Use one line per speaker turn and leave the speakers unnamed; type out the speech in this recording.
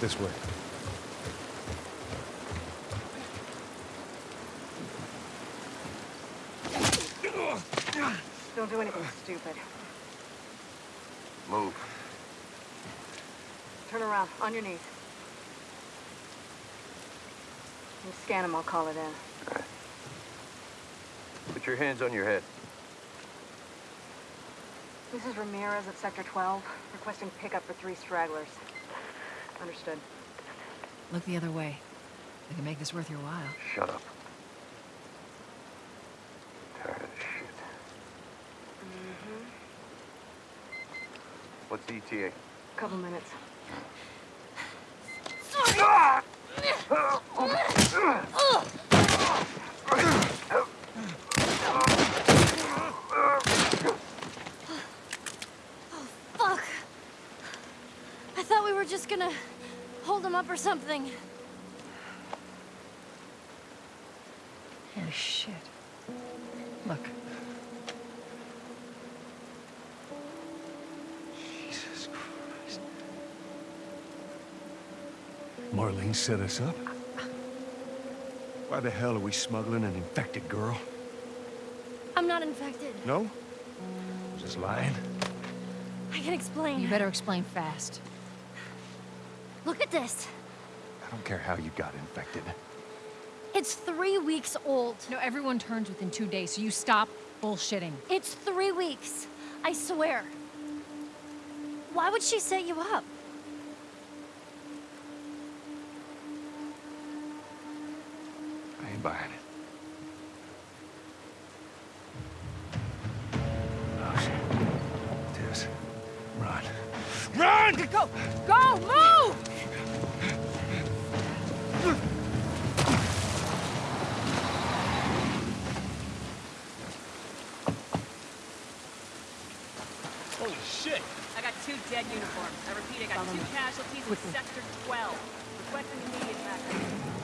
This way.
Don't do anything stupid.
Move.
Turn around, on your knees. You scan him, I'll call it in.
Put your hands on your head.
This is Ramirez at Sector 12, requesting pickup for three stragglers. Understood.
Look the other way. We can make this worth your while.
Shut up. Tired of this shit. Mm-hmm. What's the ETA?
Couple minutes.
Oh, fuck! I thought we were just gonna hold him up or something.
Holy shit. Look.
Jesus Christ. Marlene set us up? Why the hell are we smuggling an infected girl?
I'm not infected.
No? Just lying?
I can explain.
You better explain fast.
Look at this.
I don't care how you got infected.
It's three weeks old.
No, everyone turns within two days, so you stop bullshitting.
It's three weeks. I swear. Why would she set you up?
I ain't buying it. Oh, shit. Run. Run!
Go! Go! Move!
Holy shit!
I got two dead uniforms. I repeat, I got two casualties in Sector 12. Requesting immediate backup.